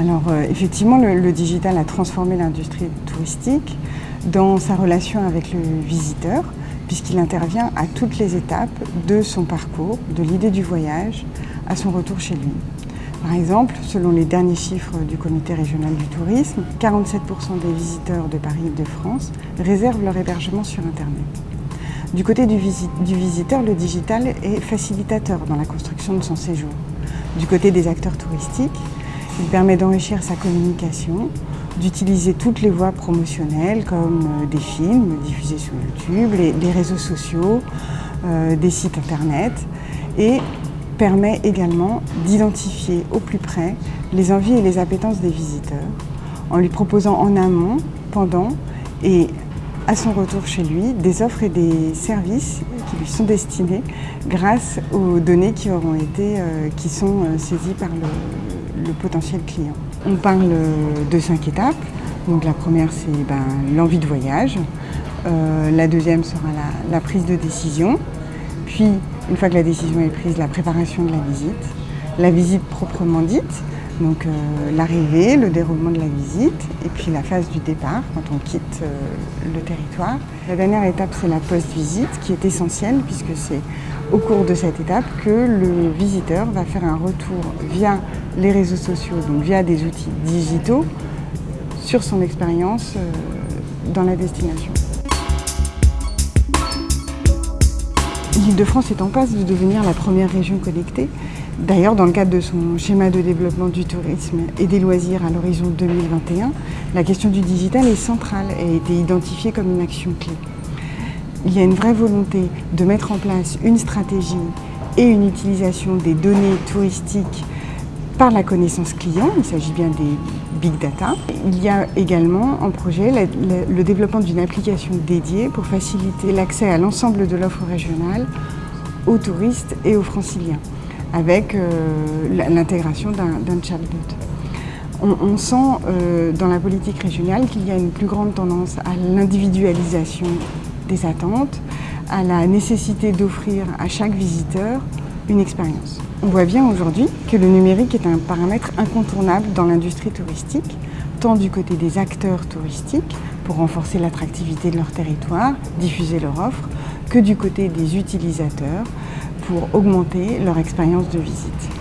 Alors euh, effectivement, le, digital a transformé l'industrie touristique dans sa relation avec le visiteur, puisqu'il intervient à toutes les étapes de son parcours, de l'idée du voyage à son retour chez lui. Par exemple, selon les derniers chiffres du comité régional du tourisme, 47% des visiteurs de Paris et de France réservent leur hébergement sur Internet. Du côté du, du visiteur, le digital est facilitateur dans la construction de son séjour. Du côté des acteurs touristiques, il permet d'enrichir sa communication, d'utiliser toutes les voies promotionnelles comme euh, des films diffusés sur YouTube, les, réseaux sociaux, euh, des sites internet et permet également d'identifier au plus près les envies et les appétences des visiteurs en lui proposant en amont, pendant et à son retour chez lui des offres et des services qui lui sont destinés grâce aux données qui auront été, euh, qui sont saisies par le, potentiel client. On parle de cinq étapes. Donc la première c'est ben, l'envie de voyage, euh, la deuxième sera la, prise de décision, puis une fois que la décision est prise, la préparation de la visite, la visite proprement dite, donc euh, l'arrivée, le déroulement de la visite et puis la phase du départ quand on quitte euh, le territoire. La dernière étape c'est la post-visite qui est essentielle puisque c'est au cours de cette étape que le visiteur va faire un retour via les réseaux sociaux, donc via des outils digitaux sur son expérience euh, dans la destination. L'Île-de-France est en passe de devenir la première région connectée. D'ailleurs, dans le cadre de son schéma de développement du tourisme et des loisirs à l'horizon 2021, la question du digital est centrale et a été identifiée comme une action clé. Il y a une vraie volonté de mettre en place une stratégie et une utilisation des données touristiques par la connaissance client, il s'agit bien des big data. Il y a également en projet le développement d'une application dédiée pour faciliter l'accès à l'ensemble de l'offre régionale aux touristes et aux franciliens, avec euh, l'intégration d'un chatbot. On, sent euh, dans la politique régionale qu'il y a une plus grande tendance à l'individualisation des attentes, à la nécessité d'offrir à chaque visiteur On voit bien aujourd'hui que le numérique est un paramètre incontournable dans l'industrie touristique, tant du côté des acteurs touristiques pour renforcer l'attractivité de leur territoire, diffuser leur offre, que du côté des utilisateurs pour augmenter leur expérience de visite.